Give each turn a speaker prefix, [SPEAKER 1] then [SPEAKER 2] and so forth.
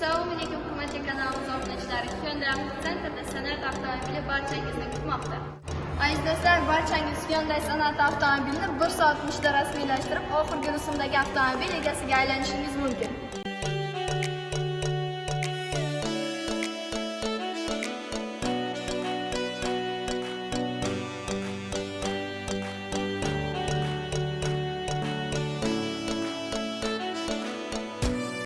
[SPEAKER 1] Assalomu alaykum hurmatli kanalimiz obunachilari. Hyundai Center'da san'at avtomobili barchangizni kutmoqda. Aziz do'stlar, barchangiz Hyundai san'at avtomobilini 1 soat ichida rasmiylashtirib, oxirgi rusumdagi avtomobil egasiga aylanishingiz mumkin.